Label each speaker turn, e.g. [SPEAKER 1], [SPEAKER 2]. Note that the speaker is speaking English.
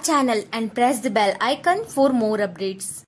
[SPEAKER 1] channel and press the bell icon for more updates.